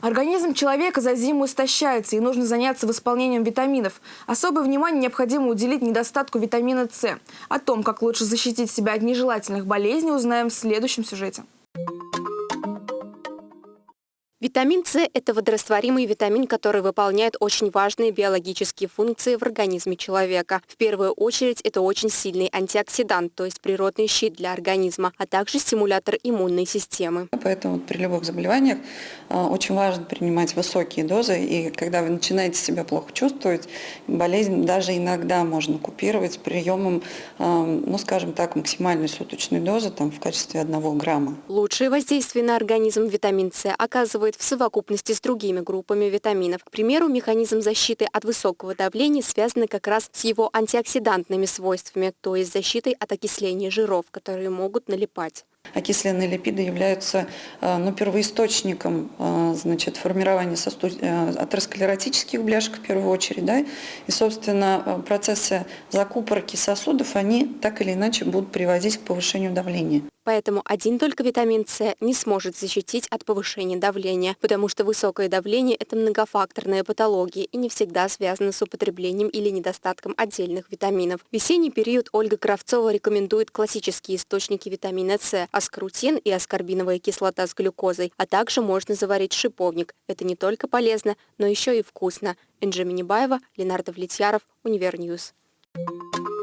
Организм человека за зиму истощается, и нужно заняться восполнением витаминов. Особое внимание необходимо уделить недостатку витамина С. О том, как лучше защитить себя от нежелательных болезней, узнаем в следующем сюжете. Витамин С – это водорастворимый витамин, который выполняет очень важные биологические функции в организме человека. В первую очередь это очень сильный антиоксидант, то есть природный щит для организма, а также стимулятор иммунной системы. Поэтому при любых заболеваниях а, очень важно принимать высокие дозы, и когда вы начинаете себя плохо чувствовать, болезнь даже иногда можно купировать приемом, а, ну скажем так, максимальной суточной дозы там, в качестве одного грамма. Лучшее воздействие на организм витамин С оказывает действует в совокупности с другими группами витаминов. К примеру, механизм защиты от высокого давления связан как раз с его антиоксидантными свойствами, то есть защитой от окисления жиров, которые могут налипать. Окисленные липиды являются э, ну, первоисточником э, значит, формирования сосуд... Э, атеросклеротических бляшек в первую очередь. Да? И, собственно, процессы закупорки сосудов, они так или иначе будут приводить к повышению давления. Поэтому один только витамин С не сможет защитить от повышения давления, потому что высокое давление – это многофакторная патология и не всегда связана с употреблением или недостатком отдельных витаминов. В весенний период Ольга Кравцова рекомендует классические источники витамина С – аскорутин и аскорбиновая кислота с глюкозой, а также можно заварить шиповник. Это не только полезно, но еще и вкусно. Энджи Минибаева, Ленар Давлетьяров, Univer News. Thank you.